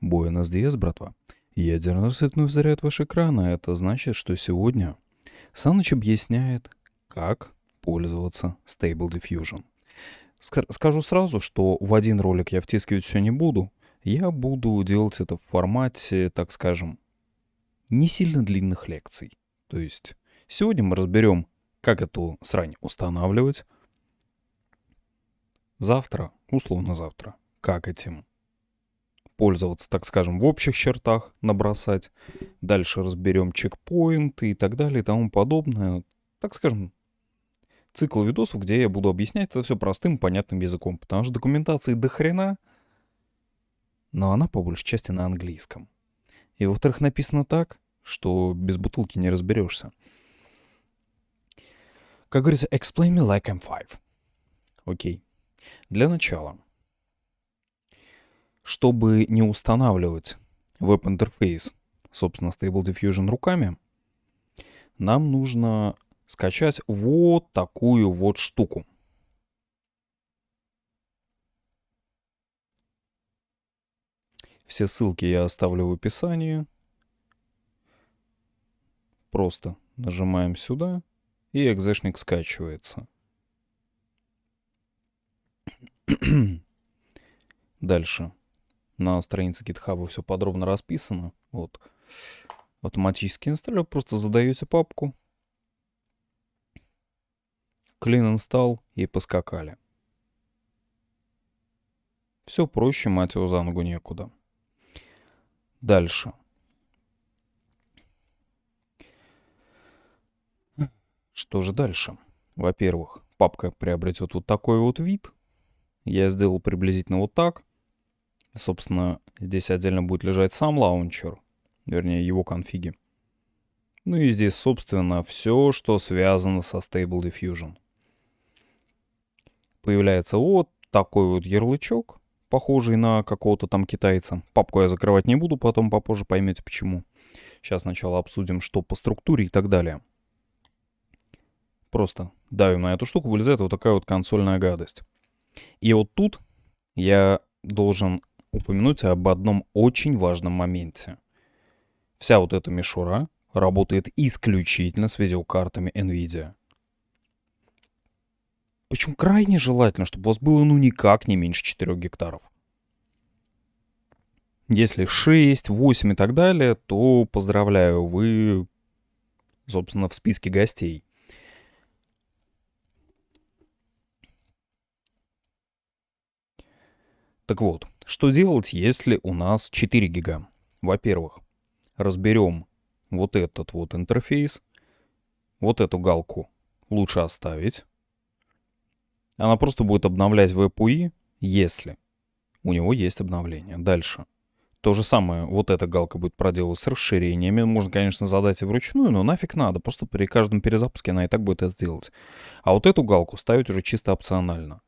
Буэнос Диас, братва. Ядерный рассвет вновь заряет ваш экран, а это значит, что сегодня Саныч объясняет, как пользоваться Stable Diffusion. Ска- скажу сразу, что в один ролик я втискивать все не буду. Я буду делать это в формате, так скажем, не сильно длинных лекций. То есть сегодня мы разберем, как эту срань устанавливать. Завтра, условно завтра, как этим пользоваться, так скажем, в общих чертах, набросать. Дальше разберем чекпоинты и так далее и тому подобное. Так скажем, цикл видосов, где я буду объяснять это все простым, понятным языком. Потому что документации до хрена, но она по большей части на английском. И во-вторых, написано так, что без бутылки не разберешься. Как говорится, explain me like I'm five. Окей. Для начала чтобы не устанавливать веб-интерфейс, собственно, Stable Diffusion руками, нам нужно скачать вот такую вот штуку. Все ссылки я оставлю в описании. Просто нажимаем сюда, и экзешник скачивается. Дальше на странице GitHub все подробно расписано. Вот. Автоматический инсталлер. Просто задаете папку. Clean install и поскакали. Все проще, мать его, за ногу некуда. Дальше. Что же дальше? Во-первых, папка приобретет вот такой вот вид. Я сделал приблизительно вот так. Собственно, здесь отдельно будет лежать сам лаунчер, вернее его конфиги. Ну и здесь, собственно, все, что связано со Stable Diffusion. Появляется вот такой вот ярлычок, похожий на какого-то там китайца. Папку я закрывать не буду, потом попозже поймете почему. Сейчас сначала обсудим, что по структуре и так далее. Просто давим на эту штуку, вылезает вот такая вот консольная гадость. И вот тут я должен упомянуть об одном очень важном моменте. Вся вот эта мишура работает исключительно с видеокартами NVIDIA. Причем крайне желательно, чтобы у вас было ну никак не меньше 4 гектаров. Если 6, 8 и так далее, то поздравляю, вы, собственно, в списке гостей. Так вот, что делать, если у нас 4 гига? Во-первых, разберем вот этот вот интерфейс. Вот эту галку лучше оставить. Она просто будет обновлять VPUI, если у него есть обновление. Дальше. То же самое, вот эта галка будет проделывать с расширениями. Можно, конечно, задать и вручную, но нафиг надо. Просто при каждом перезапуске она и так будет это делать. А вот эту галку ставить уже чисто опционально.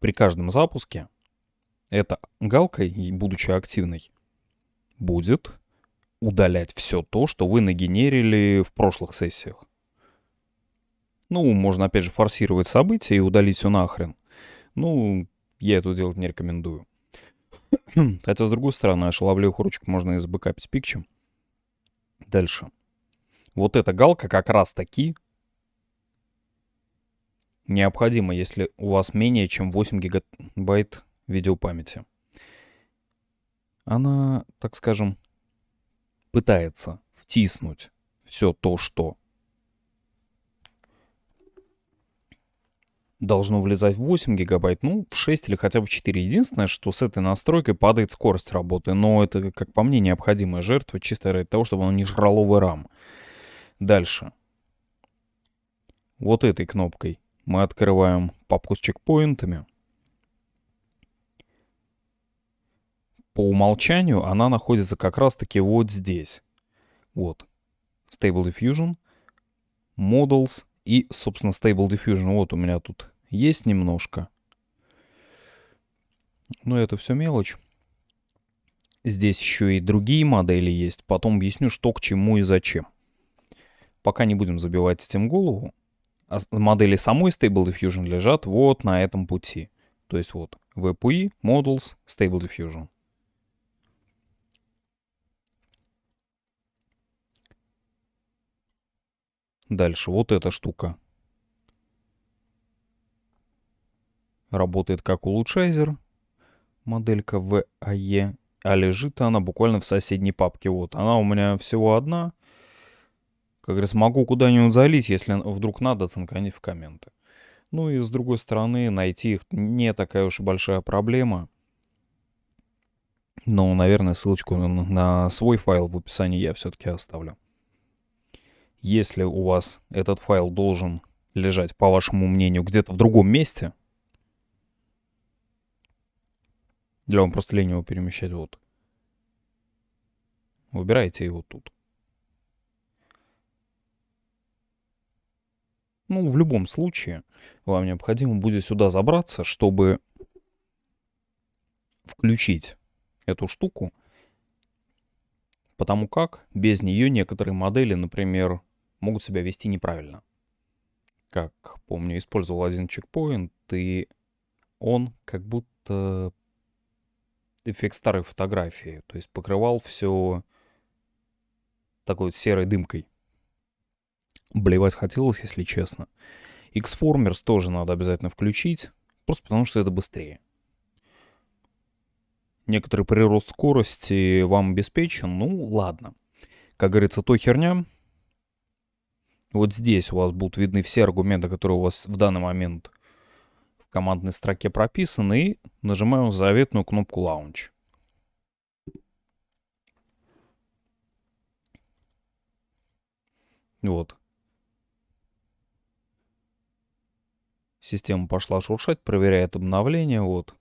При каждом запуске эта галка, будучи активной, будет удалять все то, что вы нагенерили в прошлых сессиях. Ну, можно опять же форсировать события и удалить все нахрен. Ну, я это делать не рекомендую. Хотя, с другой стороны, шаловливых ручек можно и забэкапить пикчем. Дальше. Вот эта галка как раз таки необходима, если у вас менее чем 8 гигабайт видеопамяти. Она, так скажем, пытается втиснуть все то, что должно влезать в 8 гигабайт, ну, в 6 или хотя бы в 4. Единственное, что с этой настройкой падает скорость работы, но это, как по мне, необходимая жертва, чисто ради того, чтобы оно не жрало RAM. Дальше. Вот этой кнопкой мы открываем папку с чекпоинтами. По умолчанию она находится как раз-таки вот здесь. Вот. Stable Diffusion, Models и, собственно, Stable Diffusion. Вот у меня тут есть немножко. Но это все мелочь. Здесь еще и другие модели есть. Потом объясню, что к чему и зачем. Пока не будем забивать этим голову. А модели самой Stable Diffusion лежат вот на этом пути. То есть вот VPI, Models, Stable Diffusion. Дальше вот эта штука. Работает как улучшайзер. Моделька VAE. А лежит она буквально в соседней папке. Вот, она у меня всего одна. Как говорится, могу куда-нибудь залить, если вдруг надо, цинканить в комменты. Ну и с другой стороны, найти их не такая уж большая проблема. Но, наверное, ссылочку на свой файл в описании я все-таки оставлю. Если у вас этот файл должен лежать, по вашему мнению, где-то в другом месте, для вам просто лень его перемещать вот, выбирайте его тут. Ну, в любом случае, вам необходимо будет сюда забраться, чтобы включить эту штуку, потому как без нее некоторые модели, например, могут себя вести неправильно. Как помню, использовал один чекпоинт, и он как будто эффект старой фотографии, то есть покрывал все такой вот серой дымкой. Блевать хотелось, если честно. Xformers тоже надо обязательно включить, просто потому что это быстрее. Некоторый прирост скорости вам обеспечен, ну ладно. Как говорится, то херня. Вот здесь у вас будут видны все аргументы, которые у вас в данный момент в командной строке прописаны. И нажимаем заветную кнопку Launch. Вот. Система пошла шуршать, проверяет обновление. Вот.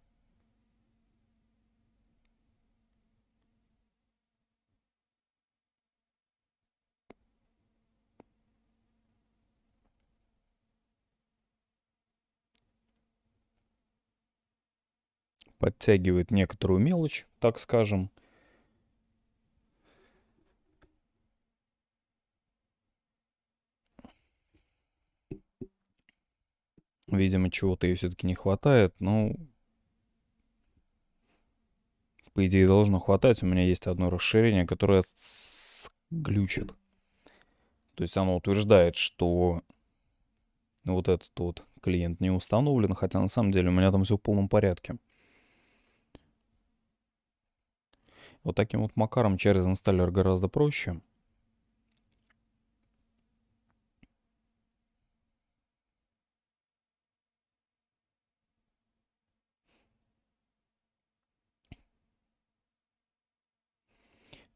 Подтягивает некоторую мелочь, так скажем. Видимо, чего-то ей все-таки не хватает, но... По идее, должно хватать. У меня есть одно расширение, которое глючит. То есть оно утверждает, что вот этот вот клиент не установлен, хотя на самом деле у меня там все в полном порядке. Вот таким вот макаром через инсталлер гораздо проще.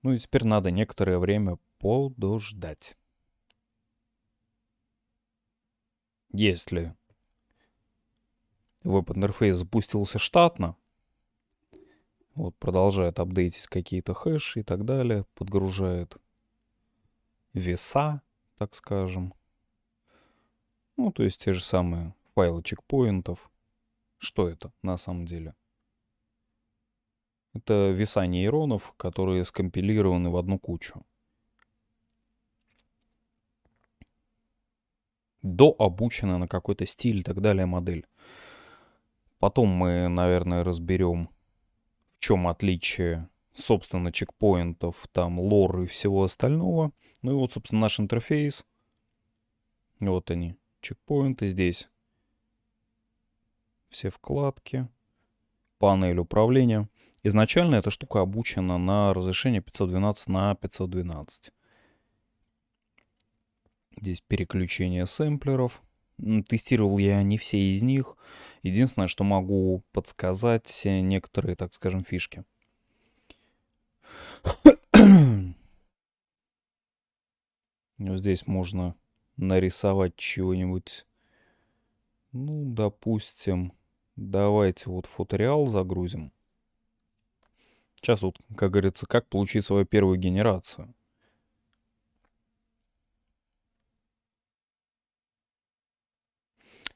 Ну и теперь надо некоторое время подождать. Если веб-интерфейс запустился штатно, вот продолжает апдейтить какие-то хэши и так далее, подгружает веса, так скажем. Ну, то есть те же самые файлы чекпоинтов. Что это на самом деле? Это веса нейронов, которые скомпилированы в одну кучу. До обучена на какой-то стиль и так далее модель. Потом мы, наверное, разберем, чем отличие, собственно, чекпоинтов, там, лор и всего остального. Ну и вот, собственно, наш интерфейс. Вот они, чекпоинты здесь. Все вкладки, панель управления. Изначально эта штука обучена на разрешение 512 на 512. Здесь переключение сэмплеров. Тестировал я не все из них. Единственное, что могу подсказать некоторые, так скажем, фишки. Вот здесь можно нарисовать чего-нибудь. Ну, допустим, давайте вот фотореал загрузим. Сейчас вот, как говорится, как получить свою первую генерацию.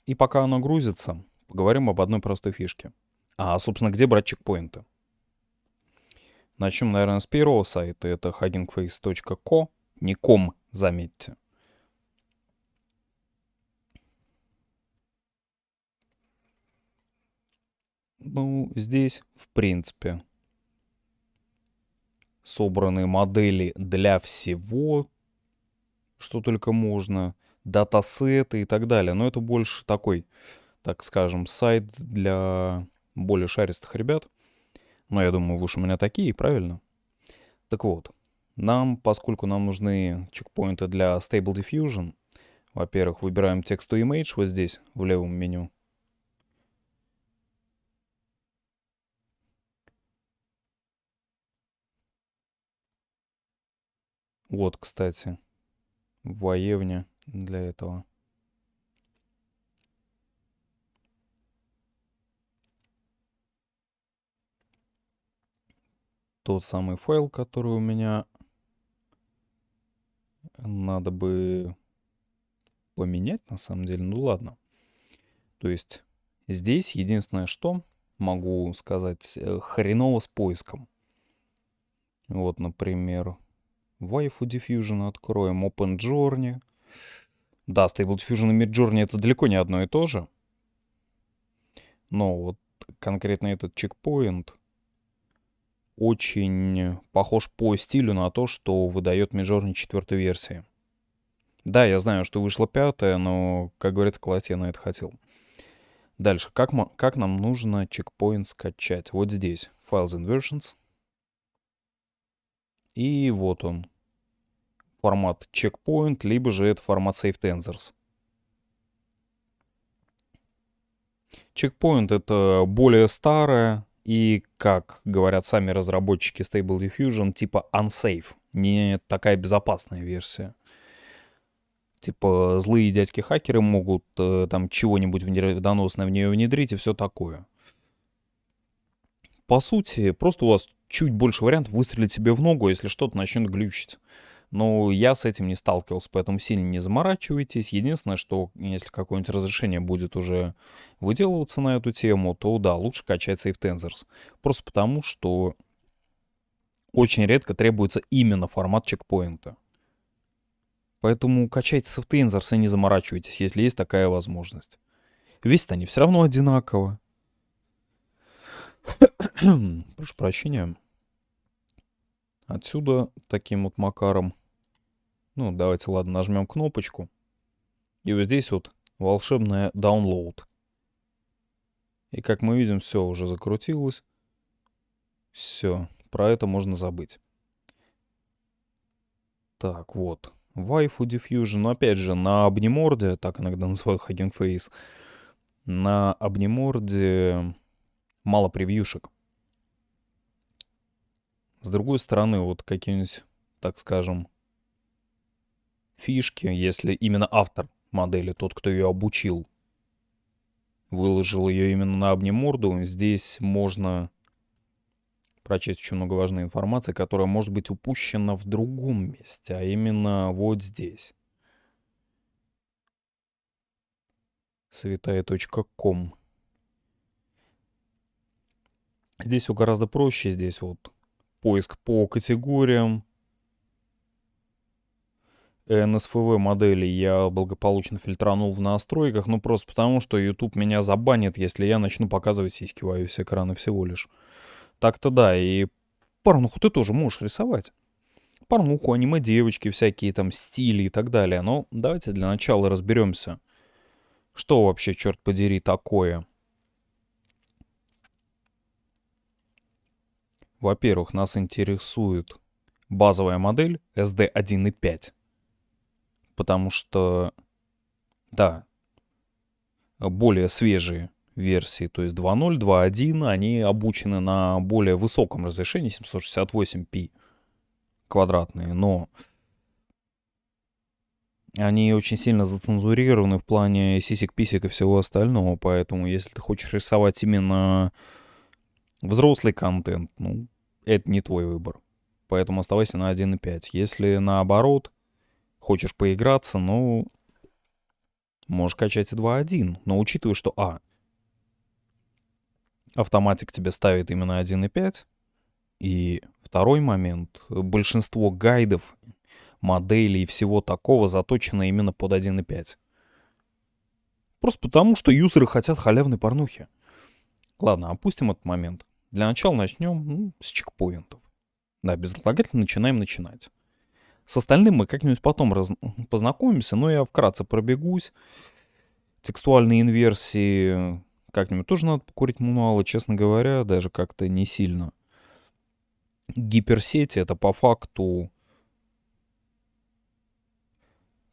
И пока оно грузится, поговорим об одной простой фишке. А, собственно, где брать чекпоинты? Начнем, наверное, с первого сайта. Это huggingface.co. Не ком, заметьте. Ну, здесь, в принципе, собраны модели для всего, что только можно. Датасеты и так далее. Но это больше такой, так скажем, сайт для более шаристых ребят. Но я думаю, вы же у меня такие, правильно? Так вот, нам, поскольку нам нужны чекпоинты для Stable Diffusion, во-первых, выбираем Text to Image вот здесь, в левом меню. Вот, кстати, воевня для этого. Тот самый файл, который у меня надо бы поменять, на самом деле. Ну ладно. То есть здесь единственное, что могу сказать, э, хреново с поиском. Вот, например, Waifu Diffusion откроем, OpenJourney. Да, Stable Diffusion и Midjourney это далеко не одно и то же. Но вот конкретно этот чекпоинт очень похож по стилю на то, что выдает Midjourney четвертой версии. Да, я знаю, что вышла пятая, но, как говорится, класть я на это хотел. Дальше, как, как нам нужно чекпоинт скачать? Вот здесь, Files and Versions. И вот он, формат checkpoint, либо же это формат Save Tensors. Checkpoint это более старая и, как говорят сами разработчики Stable Diffusion, типа unsafe, не такая безопасная версия. Типа злые дядьки-хакеры могут э, там чего-нибудь вредоносное в нее внедрить и все такое. По сути, просто у вас чуть больше вариантов выстрелить себе в ногу, если что-то начнет глючить. Но я с этим не сталкивался, поэтому сильно не заморачивайтесь. Единственное, что если какое-нибудь разрешение будет уже выделываться на эту тему, то да, лучше качать Safe Tensors. Просто потому, что очень редко требуется именно формат чекпоинта. Поэтому качайте Safe Tensors и не заморачивайтесь, если есть такая возможность. Весят они все равно одинаково. Прошу прощения. Отсюда таким вот макаром. Ну, давайте, ладно, нажмем кнопочку. И вот здесь вот волшебная download. И как мы видим, все уже закрутилось. Все, про это можно забыть. Так, вот. Waifu Diffusion, но опять же, на обниморде, так иногда называют Hugging Face, на обниморде мало превьюшек. С другой стороны, вот какие-нибудь, так скажем, фишки, если именно автор модели, тот, кто ее обучил, выложил ее именно на обниморду, здесь можно прочесть очень много важной информации, которая может быть упущена в другом месте, а именно вот здесь. святая.ком Здесь все гораздо проще. Здесь вот поиск по категориям. NSFW модели я благополучно фильтранул в настройках, ну просто потому, что YouTube меня забанит, если я начну показывать сиськи в iOS экрана всего лишь. Так-то да, и порнуху ты тоже можешь рисовать. Порнуху, аниме девочки, всякие там стили и так далее. Но давайте для начала разберемся, что вообще, черт подери, такое Во-первых, нас интересует базовая модель SD 1.5. Потому что, да, более свежие версии, то есть 2.0, 2.1, они обучены на более высоком разрешении, 768p квадратные, но они очень сильно зацензурированы в плане сисек-писек и всего остального, поэтому если ты хочешь рисовать именно взрослый контент, ну, это не твой выбор. Поэтому оставайся на 1.5. Если наоборот, хочешь поиграться, ну, можешь качать и 2.1. Но учитывая, что, а, автоматик тебе ставит именно 1.5, и второй момент, большинство гайдов, моделей и всего такого заточено именно под 1.5. Просто потому, что юзеры хотят халявной порнухи. Ладно, опустим этот момент. Для начала начнем ну, с чекпоинтов. Да, безотлагательно начинаем начинать. С остальным мы как-нибудь потом раз... познакомимся, но я вкратце пробегусь. Текстуальные инверсии как-нибудь тоже надо покурить мануалы, честно говоря, даже как-то не сильно. Гиперсети — это по факту...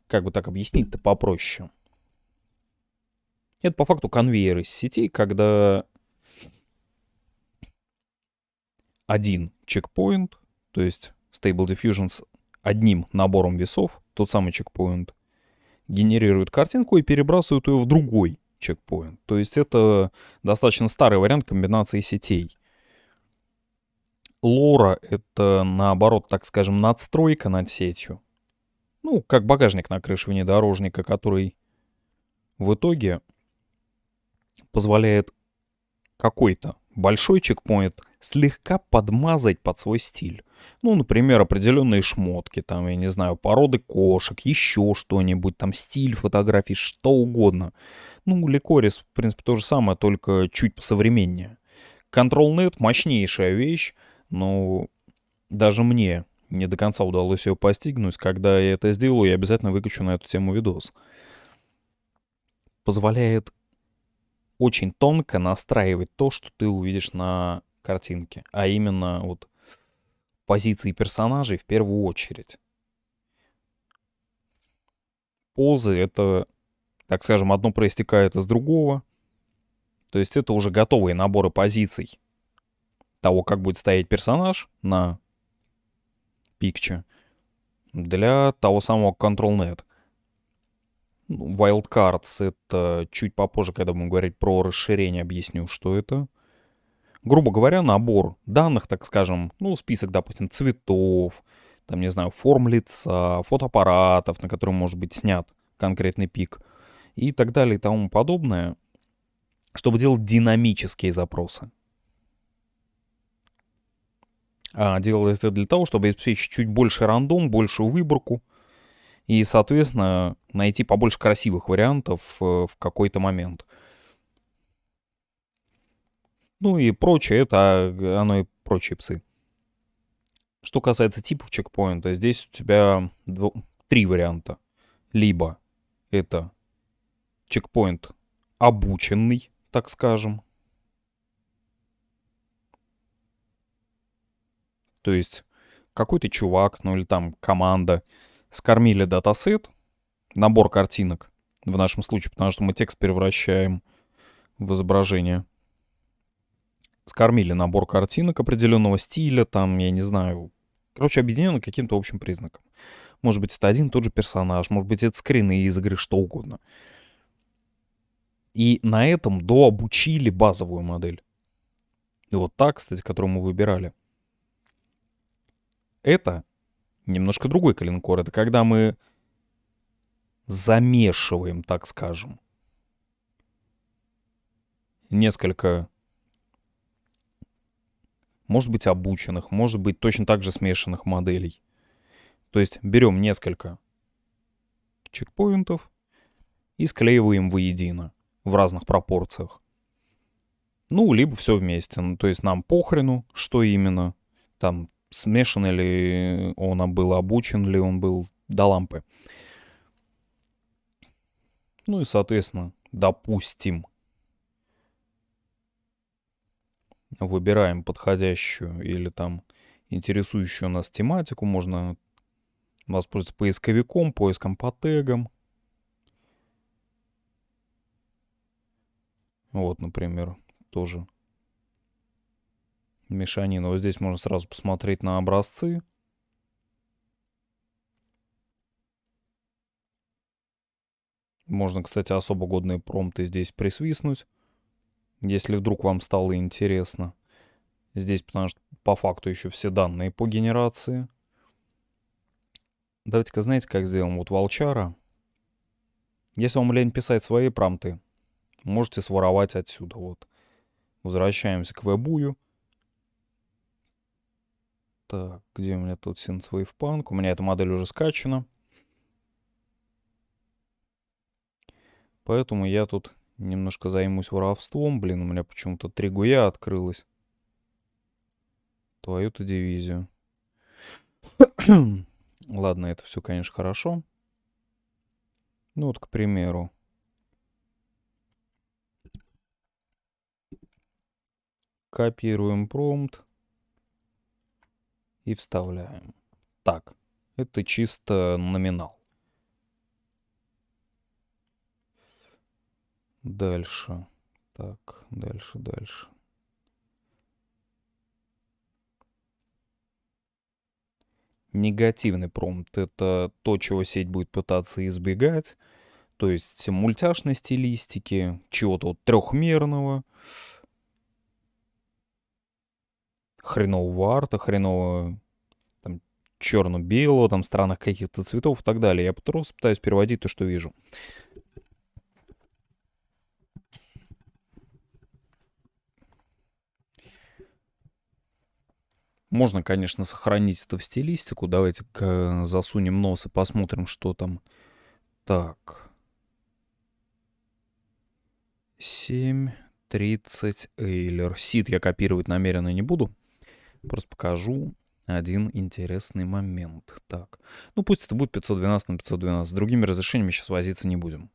Как бы так объяснить-то попроще? Это по факту конвейер из сетей, когда один чекпоинт, то есть Stable Diffusion одним набором весов, тот самый чекпоинт, генерирует картинку и перебрасывает ее в другой чекпоинт. То есть это достаточно старый вариант комбинации сетей. Лора — это, наоборот, так скажем, надстройка над сетью. Ну, как багажник на крыше внедорожника, который в итоге позволяет какой-то большой чекпоинт слегка подмазать под свой стиль. Ну, например, определенные шмотки, там, я не знаю, породы кошек, еще что-нибудь, там, стиль фотографий, что угодно. Ну, Ликорис, в принципе, то же самое, только чуть посовременнее. ControlNet — мощнейшая вещь, но даже мне не до конца удалось ее постигнуть. Когда я это сделаю, я обязательно выкачу на эту тему видос. Позволяет очень тонко настраивать то, что ты увидишь на картинке, а именно вот позиции персонажей в первую очередь. Позы — это, так скажем, одно проистекает из другого. То есть это уже готовые наборы позиций того, как будет стоять персонаж на пикче для того самого ControlNet. Wildcards — это чуть попозже, когда будем говорить про расширение, объясню, что это. Грубо говоря, набор данных, так скажем, ну, список, допустим, цветов, там, не знаю, форм лица, фотоаппаратов, на котором может быть снят конкретный пик и так далее и тому подобное, чтобы делать динамические запросы. А делалось это для того, чтобы обеспечить чуть больше рандом, большую выборку, и, соответственно, найти побольше красивых вариантов э, в какой-то момент. Ну и прочее, это а, оно и прочие псы. Что касается типов чекпоинта, здесь у тебя дв... три варианта. Либо это чекпоинт обученный, так скажем. То есть какой-то чувак, ну или там команда скормили датасет, набор картинок, в нашем случае, потому что мы текст превращаем в изображение. Скормили набор картинок определенного стиля, там, я не знаю, короче, объединены каким-то общим признаком. Может быть, это один и тот же персонаж, может быть, это скрины из игры, что угодно. И на этом дообучили базовую модель. И вот так, кстати, которую мы выбирали. Это немножко другой калинкор. Это когда мы замешиваем, так скажем, несколько, может быть, обученных, может быть, точно так же смешанных моделей. То есть берем несколько чекпоинтов и склеиваем воедино в разных пропорциях. Ну, либо все вместе. Ну, то есть нам похрену, что именно. Там смешан ли он был, обучен ли он был до лампы. Ну и, соответственно, допустим, выбираем подходящую или там интересующую нас тематику. Можно воспользоваться поисковиком, поиском по тегам. Вот, например, тоже мешанина. Вот здесь можно сразу посмотреть на образцы. Можно, кстати, особо годные промпты здесь присвистнуть, если вдруг вам стало интересно. Здесь, потому что по факту еще все данные по генерации. Давайте-ка, знаете, как сделаем? Вот волчара. Если вам лень писать свои промпты, можете своровать отсюда. Вот. Возвращаемся к вебую. Так, где у меня тут Synthwave Punk? У меня эта модель уже скачана. Поэтому я тут немножко займусь воровством. Блин, у меня почему-то три гуя открылось. Твою-то дивизию. Ладно, это все, конечно, хорошо. Ну вот, к примеру. Копируем промпт и вставляем. Так, это чисто номинал. Дальше. Так, дальше, дальше. Негативный промпт — это то, чего сеть будет пытаться избегать. То есть мультяшной стилистики, чего-то трехмерного, хренового арта, хренового черно-белого, там, странных каких-то цветов и так далее. Я просто пытаюсь переводить то, что вижу. Можно, конечно, сохранить это в стилистику. Давайте засунем нос и посмотрим, что там. Так. 7, 30, Эйлер. Сид я копировать намеренно не буду. Просто покажу один интересный момент. Так. Ну, пусть это будет 512 на 512. С другими разрешениями сейчас возиться не будем.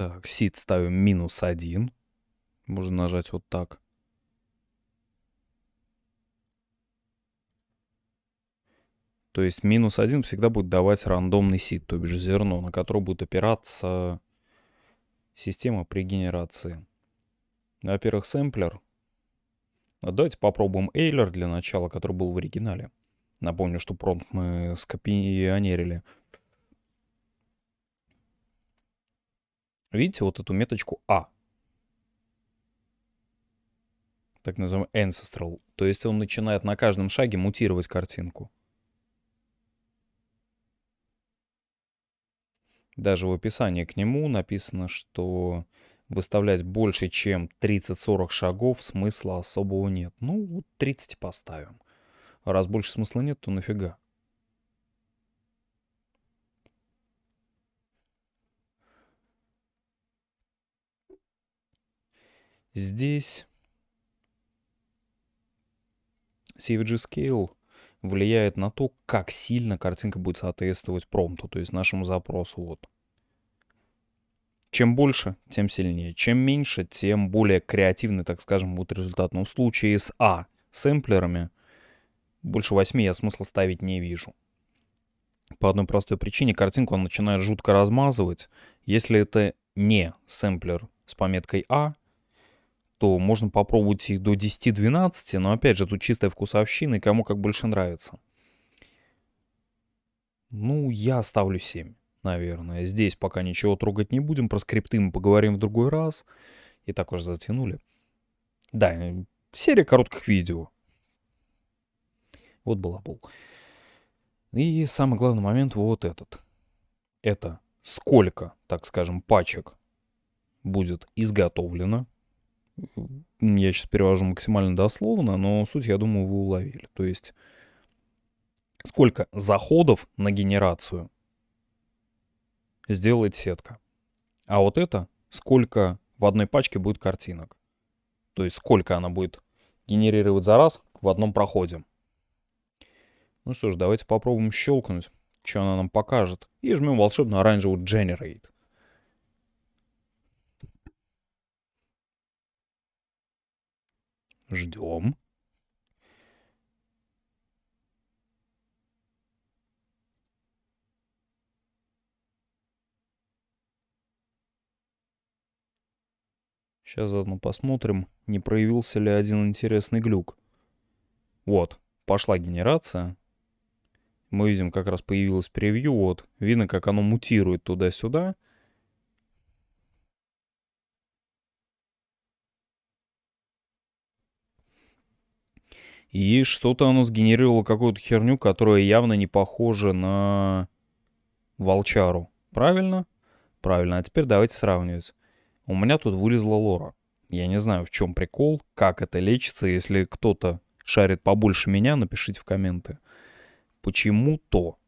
Так, сид ставим минус один. Можно нажать вот так. То есть минус один всегда будет давать рандомный сид, то бишь зерно, на которое будет опираться система при генерации. Во-первых, сэмплер. А давайте попробуем Эйлер для начала, который был в оригинале. Напомню, что промпт мы скопионерили. Видите вот эту меточку А? Так называемый ancestral. То есть он начинает на каждом шаге мутировать картинку. Даже в описании к нему написано, что выставлять больше, чем 30-40 шагов смысла особого нет. Ну, вот 30 поставим. Раз больше смысла нет, то нафига? Здесь CVG Scale влияет на то, как сильно картинка будет соответствовать промпту, то есть нашему запросу. Вот. Чем больше, тем сильнее. Чем меньше, тем более креативный, так скажем, будет результат. Но в случае с А сэмплерами больше 8 я смысла ставить не вижу. По одной простой причине картинку он начинает жутко размазывать. Если это не сэмплер с пометкой А, то можно попробовать их до 10-12, но опять же тут чистая вкусовщина и кому как больше нравится. Ну, я ставлю 7, наверное. Здесь пока ничего трогать не будем, про скрипты мы поговорим в другой раз. И так уже затянули. Да, серия коротких видео. Вот была был. И самый главный момент вот этот. Это сколько, так скажем, пачек будет изготовлено я сейчас перевожу максимально дословно, но суть, я думаю, вы уловили. То есть сколько заходов на генерацию сделает сетка. А вот это сколько в одной пачке будет картинок. То есть сколько она будет генерировать за раз в одном проходе. Ну что ж, давайте попробуем щелкнуть, что она нам покажет. И жмем волшебную оранжевую Generate. Ждем. Сейчас заодно посмотрим, не проявился ли один интересный глюк. Вот, пошла генерация. Мы видим, как раз появилось превью. Вот, видно, как оно мутирует туда-сюда. И что-то оно сгенерировало какую-то херню, которая явно не похожа на волчару. Правильно? Правильно. А теперь давайте сравнивать. У меня тут вылезла лора. Я не знаю, в чем прикол, как это лечится. Если кто-то шарит побольше меня, напишите в комменты. Почему то?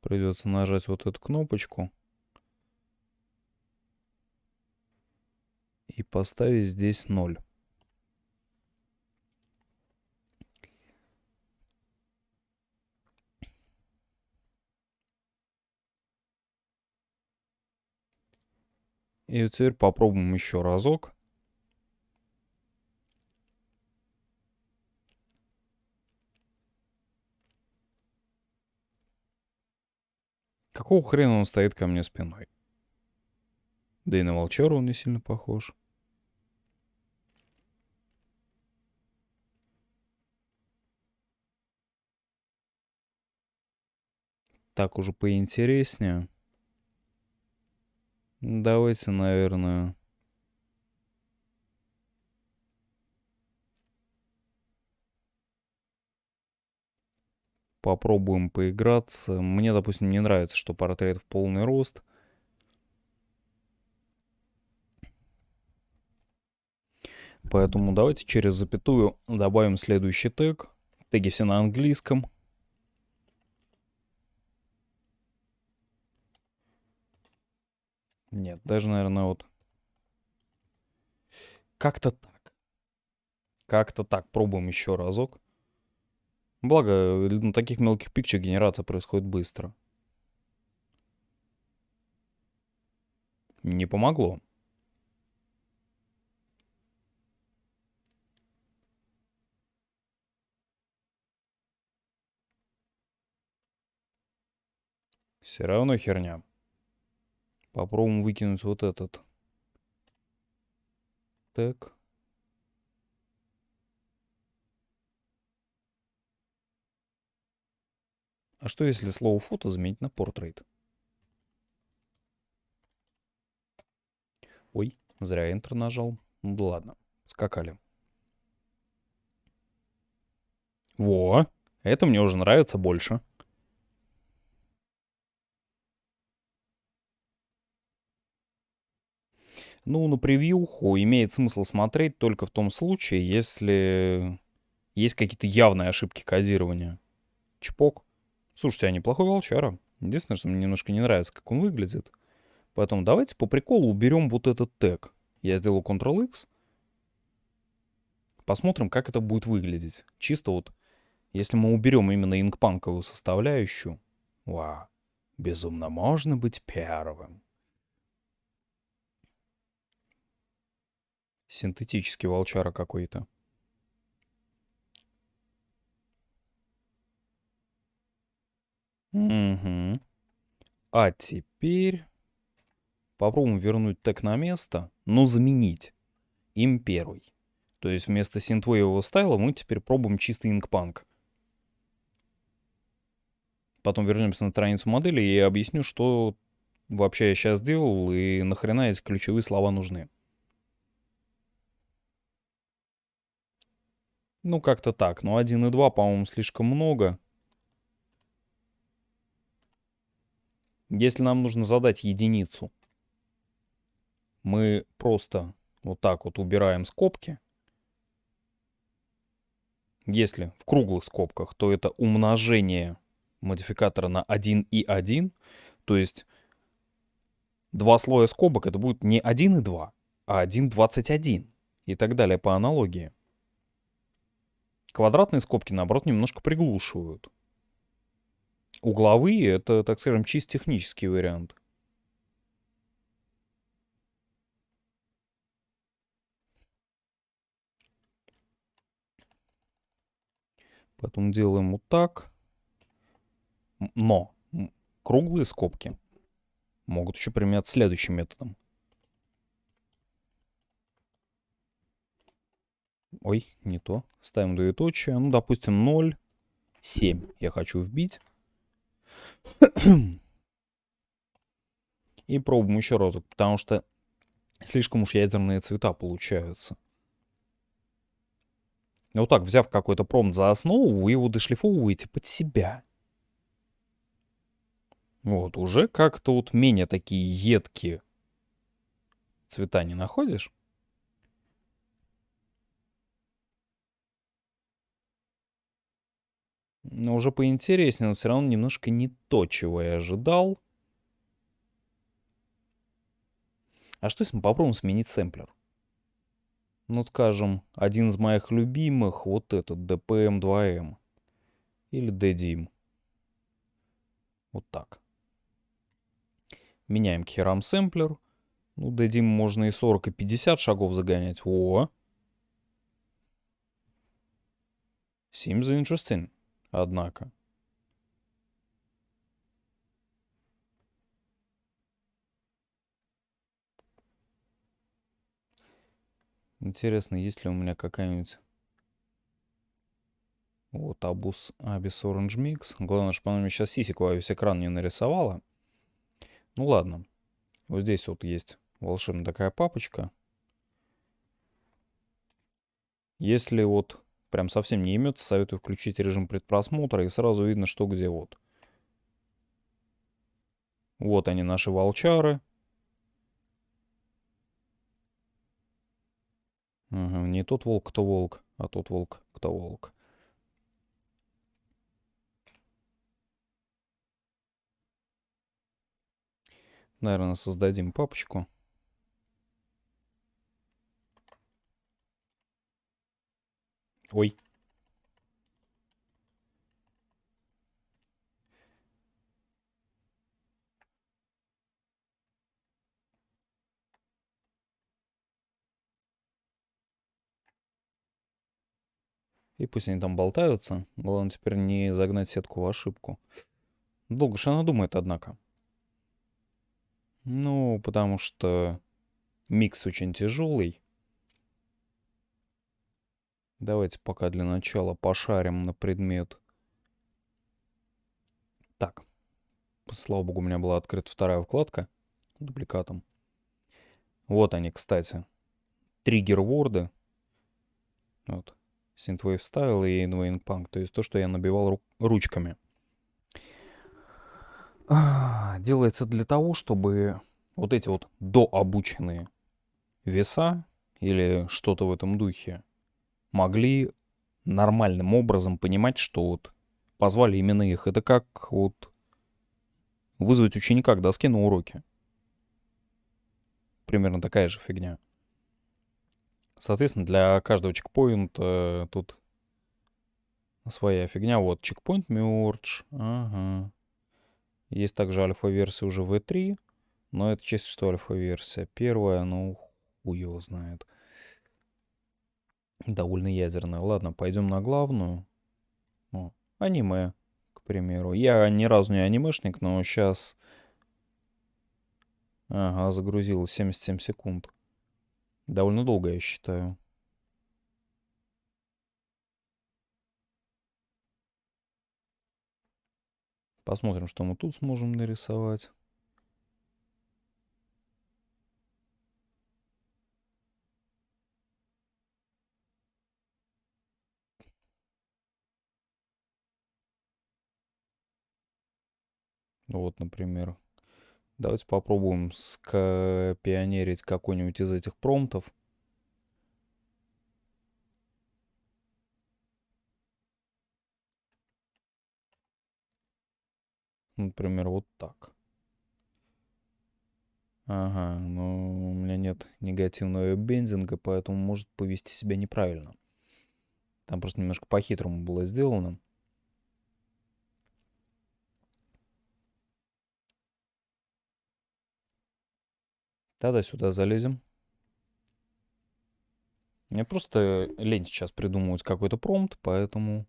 Придется нажать вот эту кнопочку. И поставить здесь 0. И теперь попробуем еще разок. Какого хрена он стоит ко мне спиной? Да и на волчара он не сильно похож. Так уже поинтереснее. Давайте, наверное... Попробуем поиграться. Мне, допустим, не нравится, что портрет в полный рост. Поэтому давайте через запятую добавим следующий тег. Теги все на английском. Нет, даже, наверное, вот... Как-то так. Как-то так. Пробуем еще разок. Благо, на таких мелких пикчах генерация происходит быстро. Не помогло. Все равно херня. Попробуем выкинуть вот этот. Так. А что если слово фото заменить на портрейт? Ой, зря Enter нажал. Ну да ладно, скакали. Во, это мне уже нравится больше. Ну, на превьюху имеет смысл смотреть только в том случае, если есть какие-то явные ошибки кодирования. Чпок. Слушайте, а неплохой волчара. Единственное, что мне немножко не нравится, как он выглядит. Поэтому давайте по приколу уберем вот этот тег. Я сделаю Ctrl-X. Посмотрим, как это будет выглядеть. Чисто вот, если мы уберем именно инкпанковую составляющую. Вау. Безумно можно быть первым. Синтетический волчара какой-то. Угу. А теперь попробуем вернуть тег на место, но заменить им первый. То есть вместо синтвейвого стайла мы теперь пробуем чистый инкпанк. Потом вернемся на страницу модели и объясню, что вообще я сейчас сделал и нахрена эти ключевые слова нужны. Ну, как-то так. Но 1 и 2, по-моему, слишком много. Если нам нужно задать единицу, мы просто вот так вот убираем скобки. Если в круглых скобках, то это умножение модификатора на 1 и 1. То есть два слоя скобок это будет не 1 и 2, а 1,21 и так далее по аналогии. Квадратные скобки, наоборот, немножко приглушивают. Угловые — это, так скажем, чисто технический вариант. Поэтому делаем вот так. Но круглые скобки могут еще применять следующим методом. Ой, не то. Ставим двоеточие. Ну, допустим, 0, 7 я хочу вбить. И пробуем еще разок, потому что слишком уж ядерные цвета получаются. Вот так, взяв какой-то промпт за основу, вы его дошлифовываете под себя. Вот, уже как-то вот менее такие едкие цвета не находишь? Но уже поинтереснее, но все равно немножко не то, чего я ожидал. А что если мы попробуем сменить сэмплер? Ну, скажем, один из моих любимых, вот этот, DPM-2M. Или DDIM. Вот так. Меняем к херам сэмплер. Ну, DDIM можно и 40, и 50 шагов загонять. О! Seems interesting, однако. Интересно, есть ли у меня какая-нибудь... Вот, Абус Абис Orange Mix. Главное, чтобы она мне сейчас сисек во весь экран не нарисовала. Ну ладно. Вот здесь вот есть волшебная такая папочка. Если вот прям совсем не имется, советую включить режим предпросмотра и сразу видно, что где вот. Вот они, наши волчары. Ага, не тот волк, кто волк, а тот волк, кто волк. Наверное, создадим папочку. Ой. И пусть они там болтаются. Главное теперь не загнать сетку в ошибку. Долго же она думает, однако. Ну, потому что микс очень тяжелый. Давайте пока для начала пошарим на предмет. Так. Слава богу, у меня была открыта вторая вкладка дубликатом. Вот они, кстати. Триггер-ворды. Вот. Synthwave Style и Inwaying Punk. То есть то, что я набивал ру ручками. Делается для того, чтобы вот эти вот дообученные веса или что-то в этом духе могли нормальным образом понимать, что вот позвали именно их. Это как вот вызвать ученика к доске на уроке. Примерно такая же фигня. Соответственно, для каждого чекпоинта э, тут своя фигня. Вот, чекпоинт merge. Ага. Есть также альфа-версия уже V3. Но это чисто что альфа-версия. Первая, ну, хуй его знает. Довольно ядерная. Ладно, пойдем на главную. О, аниме, к примеру. Я ни разу не анимешник, но сейчас... Ага, загрузилось 77 секунд. Довольно долго, я считаю. Посмотрим, что мы тут сможем нарисовать. Вот, например. Давайте попробуем скопионерить какой-нибудь из этих промптов. Например, вот так. Ага, но у меня нет негативного бендинга, поэтому может повести себя неправильно. Там просто немножко по-хитрому было сделано. Тогда сюда залезем. Мне просто лень сейчас придумывать какой-то промпт, поэтому...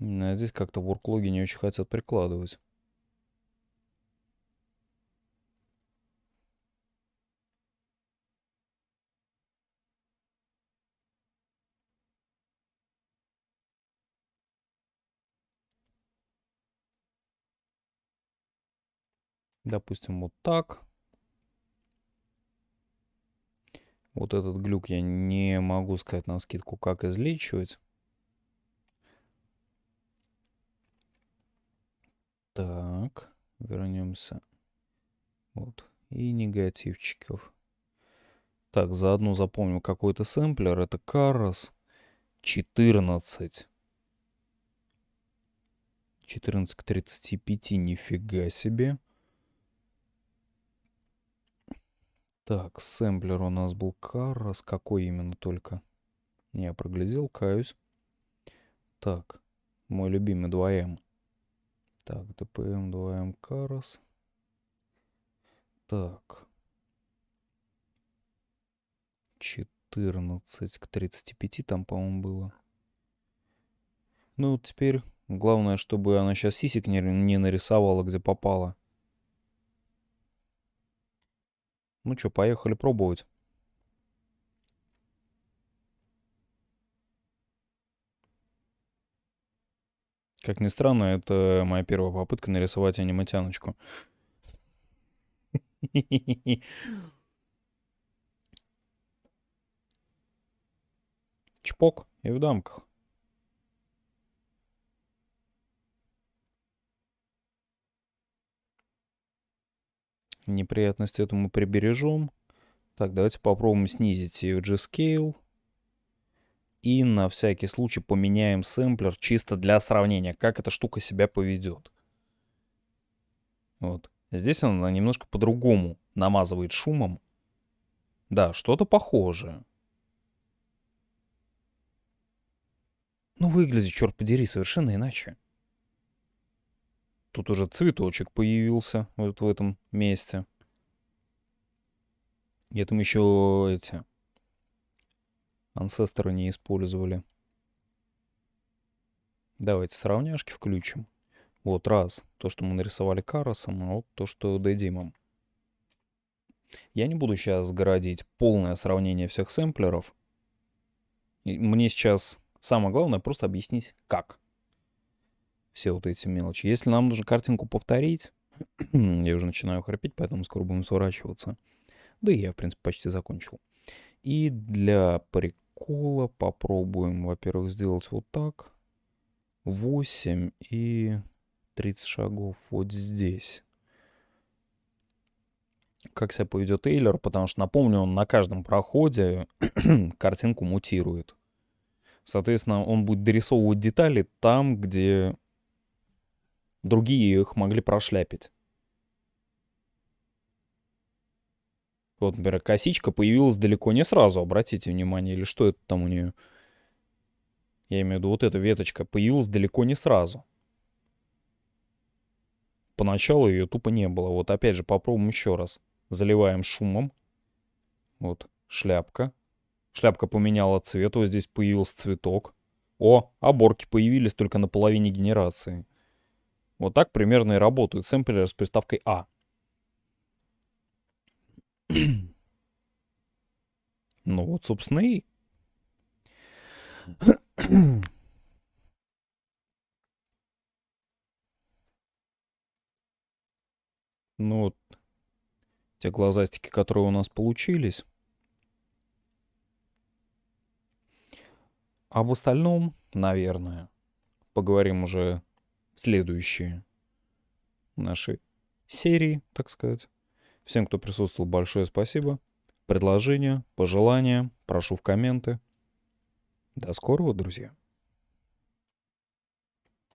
А здесь как-то ворклоги не очень хотят прикладывать. Допустим, вот так. Вот этот глюк я не могу сказать на скидку, как излечивать. Так, вернемся. Вот. И негативчиков. Так, заодно запомним какой-то сэмплер. Это Карос 14. 14 к 35, нифига себе. Так, сэмплер у нас был Карос. Какой именно только? Я проглядел, каюсь. Так, мой любимый 2М. Так, ДПМ 2М Карос. Так. 14 к 35 там, по-моему, было. Ну, вот теперь главное, чтобы она сейчас сисек не, не нарисовала, где попала. Ну что, поехали пробовать. Как ни странно, это моя первая попытка нарисовать аниматяночку. Чпок и в дамках. Неприятность эту мы прибережем. Так, давайте попробуем снизить UG Scale. И на всякий случай поменяем сэмплер чисто для сравнения, как эта штука себя поведет. Вот. Здесь она немножко по-другому намазывает шумом. Да, что-то похожее. Ну, выглядит, черт подери, совершенно иначе. Тут уже цветочек появился вот в этом месте. И там еще эти ансесторы не использовали. Давайте сравняшки включим. Вот раз, то, что мы нарисовали Каросом, а вот то, что Дэдимом. Я не буду сейчас городить полное сравнение всех сэмплеров. Мне сейчас самое главное просто объяснить, как все вот эти мелочи. Если нам нужно картинку повторить, я уже начинаю храпеть, поэтому скоро будем сворачиваться. Да и я, в принципе, почти закончил. И для прикола попробуем, во-первых, сделать вот так. 8 и 30 шагов вот здесь. Как себя поведет Эйлер, потому что, напомню, он на каждом проходе картинку мутирует. Соответственно, он будет дорисовывать детали там, где Другие их могли прошляпить. Вот, например, косичка появилась далеко не сразу, обратите внимание, или что это там у нее. Я имею в виду, вот эта веточка появилась далеко не сразу. Поначалу ее тупо не было. Вот опять же, попробуем еще раз. Заливаем шумом. Вот, шляпка. Шляпка поменяла цвет, вот здесь появился цветок. О, оборки появились только на половине генерации. Вот так примерно и работают сэмплеры с приставкой А. ну вот, собственно, и... ну вот, те глазастики, которые у нас получились. Об остальном, наверное, поговорим уже следующие наши серии, так сказать. Всем, кто присутствовал, большое спасибо. Предложения, пожелания прошу в комменты. До скорого, друзья.